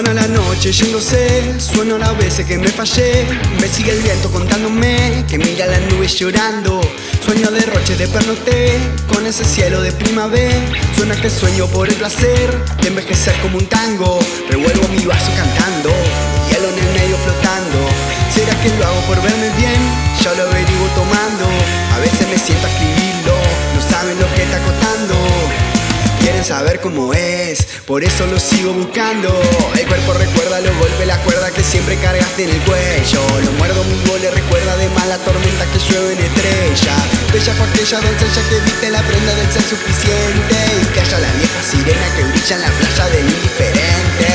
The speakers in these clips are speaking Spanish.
la noche yéndose, sueno las veces que me fallé. Me sigue el viento contándome que mira las nubes llorando. Sueño derroche de pernoté con ese cielo de primavera. Suena que sueño por el placer de envejecer como un tango. Revuelvo mi vaso cantando, hielo en el medio flotando. ¿Será que lo hago por verme bien? Saber cómo es, por eso lo sigo buscando. El cuerpo recuerda los golpes, la cuerda que siempre cargaste en el cuello. Lo muerdo mi le recuerda de la tormenta que llueve en estrella. Bella fue aquella doncella que viste la prenda del ser suficiente. Y haya la vieja sirena que brilla en la playa del indiferente.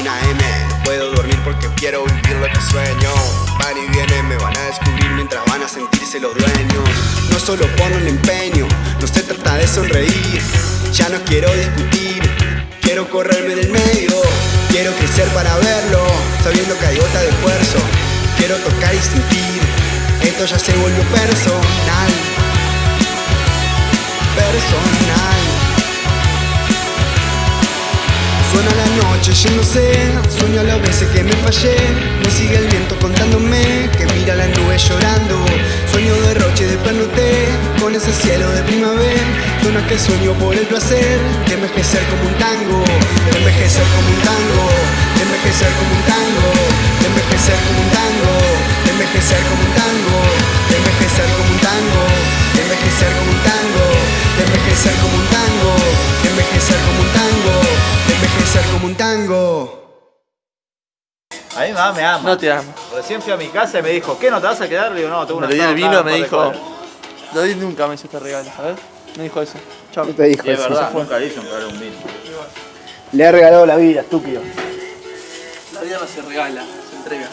Una M, no puedo dormir porque quiero vivir lo que sueño Y vienen, me van a descubrir mientras van a sentirse los dueños. No solo ponen empeño, no se trata de sonreír. Ya no quiero discutir, quiero correrme del medio. Quiero crecer para verlo, sabiendo que hay gota de esfuerzo. Quiero tocar y sentir, esto ya se volvió personal. Personal noche yéndose, sueño a las veces que me fallé. Me sigue el viento contándome que mira la nube llorando. Sueño derroche de panoté con ese cielo de primavera. Suena que sueño por el placer de envejecer como un tango De envejecer como un tango, de envejecer como un tango De envejecer como un tango, de envejecer como un tango De envejecer como un tango, de envejecer como un tango De envejecer como un tango, como un tango a mi mamá me ama. No te amo. Recién fui a mi casa y me dijo, ¿qué no te vas a quedar? Le digo, no, tengo una Me le di el vino, nada, me dijo. David nunca me hizo este regalo, ¿sabes? Me dijo eso. Chao. No te dijo Y es eso. verdad, nunca le un regalo un vino. Le ha regalado la vida, estúpido. La vida no se regala, se entrega.